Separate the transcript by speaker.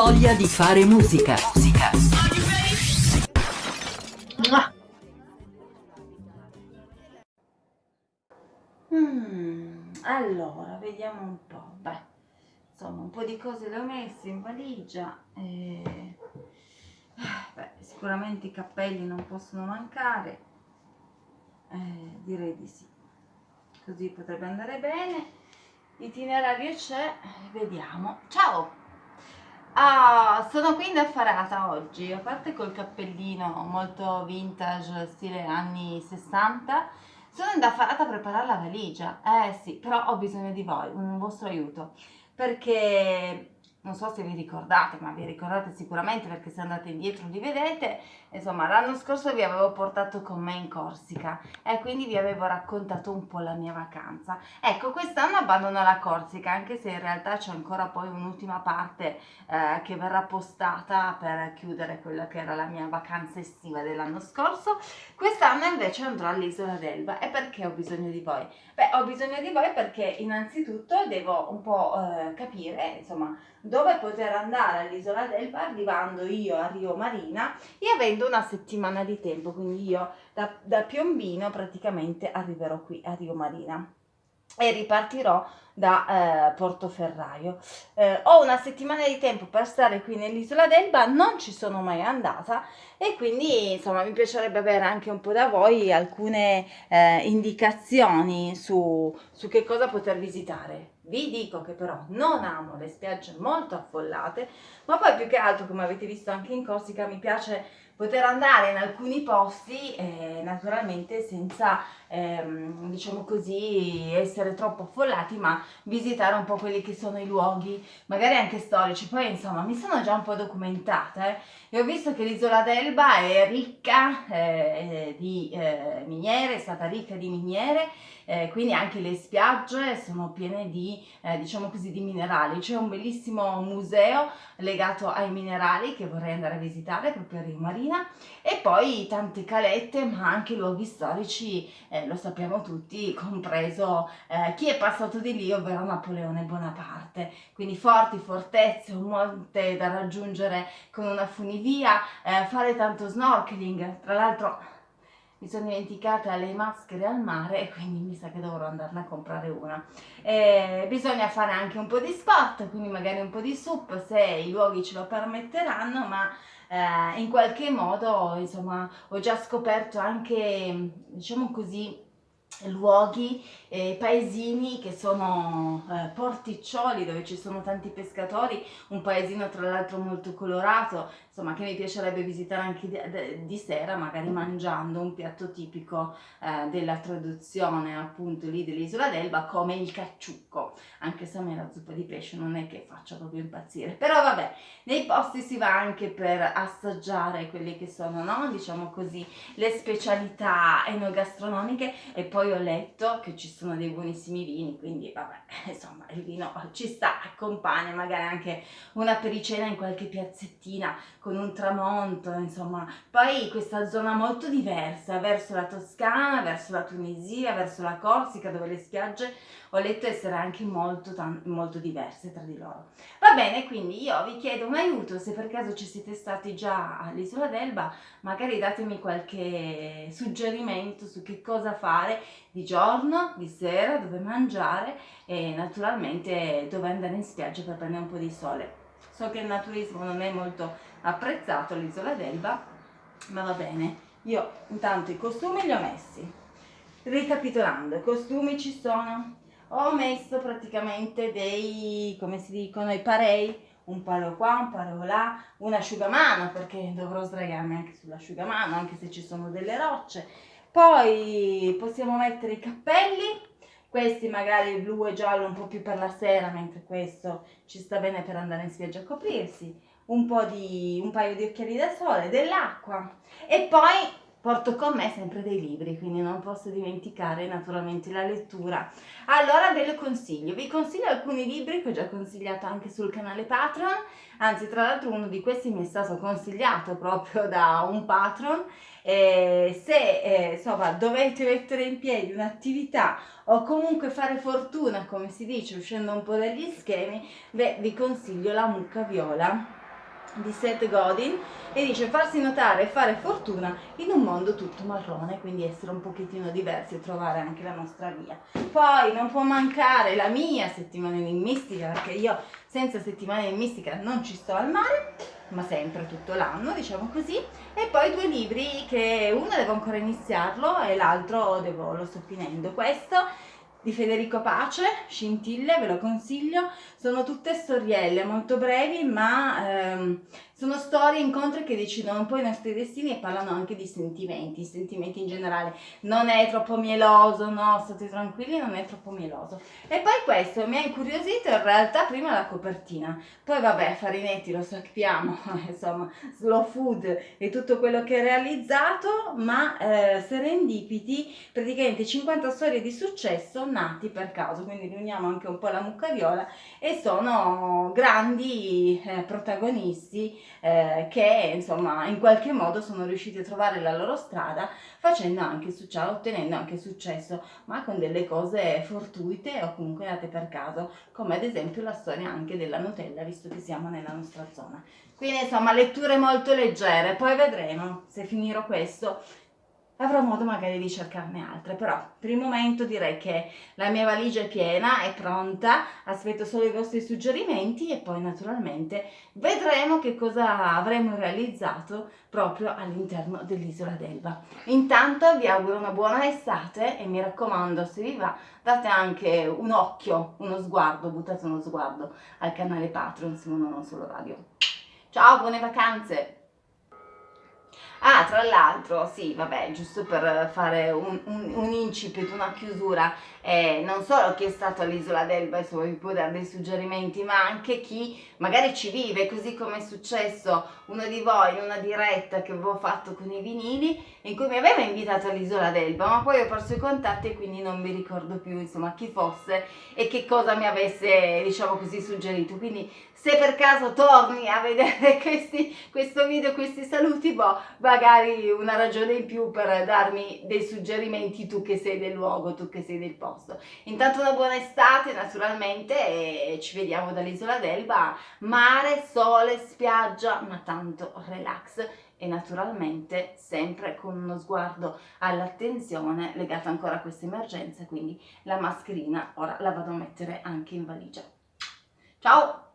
Speaker 1: voglia di fare musica. Musica.
Speaker 2: Mm, allora, vediamo un po'. Beh, insomma, un po' di cose le ho messe in valigia. E... Beh, sicuramente i cappelli non possono mancare. Eh, direi di sì. Così potrebbe andare bene. Itinerario c'è, vediamo. Ciao! Ah, sono qui indaffarata oggi, a parte col cappellino molto vintage, stile anni 60, sono indaffarata a preparare la valigia. Eh sì, però ho bisogno di voi, un vostro aiuto, perché non so se vi ricordate, ma vi ricordate sicuramente perché se andate indietro li vedete, insomma l'anno scorso vi avevo portato con me in Corsica e quindi vi avevo raccontato un po' la mia vacanza. Ecco, quest'anno abbandono la Corsica, anche se in realtà c'è ancora poi un'ultima parte eh, che verrà postata per chiudere quella che era la mia vacanza estiva dell'anno scorso. Quest'anno invece andrò all'isola d'Elba e perché ho bisogno di voi? Beh, ho bisogno di voi perché innanzitutto devo un po' eh, capire, insomma, dove poter andare all'isola d'Elba arrivando io a Rio Marina e avendo una settimana di tempo, quindi io da, da Piombino praticamente arriverò qui a Rio Marina e ripartirò da eh, Portoferraio. Eh, ho una settimana di tempo per stare qui nell'isola d'Elba, non ci sono mai andata e quindi insomma mi piacerebbe avere anche un po' da voi alcune eh, indicazioni su, su che cosa poter visitare. Vi dico che però non amo le spiagge molto affollate, ma poi più che altro, come avete visto anche in Corsica, mi piace poter andare in alcuni posti eh, naturalmente senza ehm, diciamo così essere troppo affollati ma visitare un po' quelli che sono i luoghi magari anche storici poi insomma mi sono già un po' documentata eh, e ho visto che l'isola d'Elba è ricca eh, di eh, miniere è stata ricca di miniere eh, quindi anche le spiagge sono piene di, eh, diciamo così, di minerali. C'è un bellissimo museo legato ai minerali che vorrei andare a visitare proprio a Rio Marina e poi tante calette ma anche luoghi storici, eh, lo sappiamo tutti, compreso eh, chi è passato di lì, ovvero Napoleone Bonaparte. Quindi forti fortezze, un monte da raggiungere con una funivia, eh, fare tanto snorkeling, tra l'altro mi sono dimenticata le maschere al mare e quindi mi sa che dovrò andarne a comprare una. Eh, bisogna fare anche un po' di sport, quindi magari un po' di sup se i luoghi ce lo permetteranno, ma eh, in qualche modo insomma ho già scoperto anche, diciamo così, luoghi, eh, paesini che sono eh, porticcioli dove ci sono tanti pescatori, un paesino tra l'altro molto colorato, insomma che mi piacerebbe visitare anche di, di sera, magari mangiando un piatto tipico eh, della traduzione appunto lì dell'isola d'Elba come il cacciucco, anche se a me la zuppa di pesce non è che faccia proprio impazzire, però vabbè, nei posti si va anche per assaggiare quelle che sono, no? diciamo così, le specialità enogastronomiche e poi ho letto che ci sono dei buonissimi vini, quindi vabbè, insomma il vino ci sta, accompagna magari anche una pericena in qualche piazzettina con un tramonto, insomma. Poi questa zona molto diversa, verso la Toscana, verso la Tunisia, verso la Corsica, dove le spiagge ho letto essere anche molto, molto diverse tra di loro. Va bene, quindi io vi chiedo un aiuto, se per caso ci siete stati già all'isola d'Elba, magari datemi qualche suggerimento su che cosa fare di giorno, di sera, dove mangiare e naturalmente dove andare in spiaggia per prendere un po' di sole. So che il naturismo non è molto apprezzato all'isola d'Elba, ma va bene. Io intanto i costumi li ho messi. Ricapitolando, i costumi ci sono. Ho messo praticamente dei, come si dicono, i parei, un palo qua, un palo là, un asciugamano perché dovrò sdraiarmi anche sull'asciugamano anche se ci sono delle rocce. Poi possiamo mettere i cappelli, questi magari blu e giallo un po' più per la sera, mentre questo ci sta bene per andare in spiaggia a coprirsi, un, po di, un paio di occhiali da sole, dell'acqua. E poi porto con me sempre dei libri, quindi non posso dimenticare naturalmente la lettura. Allora ve lo consiglio, vi consiglio alcuni libri che ho già consigliato anche sul canale Patreon, anzi tra l'altro uno di questi mi è stato consigliato proprio da un patron. Eh, se eh, insomma dovete mettere in piedi un'attività o comunque fare fortuna come si dice uscendo un po' dagli schemi beh vi consiglio la mucca viola di Seth Godin e dice farsi notare e fare fortuna in un mondo tutto marrone, quindi essere un pochettino diversi e trovare anche la nostra via. Poi non può mancare la mia settimana in mistica, perché io senza settimana in mistica non ci sto al mare, ma sempre tutto l'anno, diciamo così. E poi due libri che uno devo ancora iniziarlo e l'altro lo sto finendo. Questo di Federico Pace, Scintille, ve lo consiglio, sono tutte storielle molto brevi ma ehm, sono storie, incontri che decidono un po' i nostri destini e parlano anche di sentimenti, sentimenti in generale. Non è troppo mieloso, no, state tranquilli, non è troppo mieloso. E poi questo mi ha incuriosito in realtà prima la copertina. Poi vabbè, Farinetti lo sappiamo, insomma, slow food e tutto quello che ha realizzato, ma eh, serendipiti, praticamente 50 storie di successo nati per caso, quindi riuniamo anche un po' la muccariola e sono grandi eh, protagonisti eh, che insomma in qualche modo sono riusciti a trovare la loro strada facendo anche successo, ottenendo anche successo, ma con delle cose fortuite o comunque date per caso, come ad esempio la storia anche della Nutella, visto che siamo nella nostra zona. Quindi insomma letture molto leggere, poi vedremo se finirò questo avrò modo magari di cercarne altre, però per il momento direi che la mia valigia è piena, è pronta, aspetto solo i vostri suggerimenti e poi naturalmente vedremo che cosa avremo realizzato proprio all'interno dell'isola d'Elba. Intanto vi auguro una buona estate e mi raccomando se vi va date anche un occhio, uno sguardo, buttate uno sguardo al canale Patreon, se non solo radio. Ciao, buone vacanze! Tra l'altro, sì, vabbè, giusto per fare un, un, un incipit, una chiusura, eh, non solo chi è stato all'isola d'Elba, insomma, vi può dare dei suggerimenti, ma anche chi magari ci vive, così come è successo uno di voi in una diretta che avevo fatto con i vinili, in cui mi aveva invitato all'isola d'Elba, ma poi ho perso i contatti e quindi non mi ricordo più, insomma, chi fosse e che cosa mi avesse, diciamo così, suggerito. Quindi se per caso torni a vedere questi, questo video, questi saluti, boh, magari una ragione in più per darmi dei suggerimenti tu che sei del luogo, tu che sei del posto. Intanto una buona estate naturalmente e ci vediamo dall'isola d'Elba, mare, sole, spiaggia, ma tanto relax e naturalmente sempre con uno sguardo all'attenzione legata ancora a questa emergenza, quindi la mascherina ora la vado a mettere anche in valigia. Ciao!